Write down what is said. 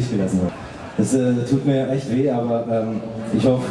Stich gelassen hat. Das äh, tut mir echt weh, aber ähm, ich hoffe,